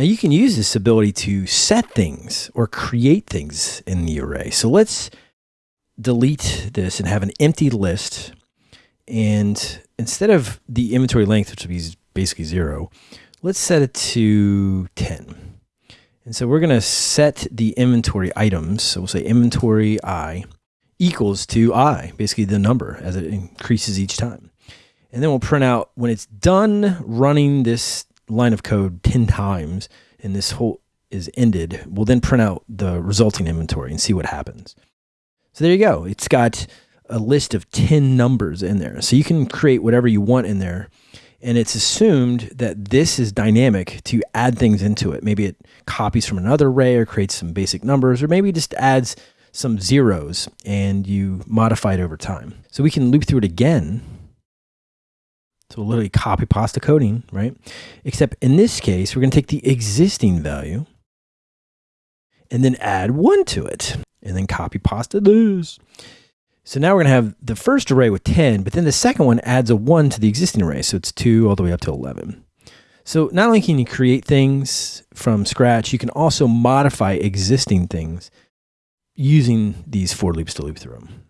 Now you can use this ability to set things or create things in the array. So let's delete this and have an empty list. And instead of the inventory length, which would be basically zero, let's set it to 10. And so we're going to set the inventory items. So we'll say inventory i equals to i, basically the number as it increases each time. And then we'll print out when it's done running this line of code 10 times and this whole is ended, we'll then print out the resulting inventory and see what happens. So there you go. It's got a list of 10 numbers in there. So you can create whatever you want in there. And it's assumed that this is dynamic to add things into it. Maybe it copies from another array or creates some basic numbers, or maybe just adds some zeros and you modify it over time. So we can loop through it again. So we'll literally copy pasta coding, right? Except in this case, we're going to take the existing value and then add one to it and then copy pasta this. So now we're going to have the first array with 10, but then the second one adds a 1 to the existing array. So it's 2 all the way up to 11. So not only can you create things from scratch, you can also modify existing things using these for loops to loop through them.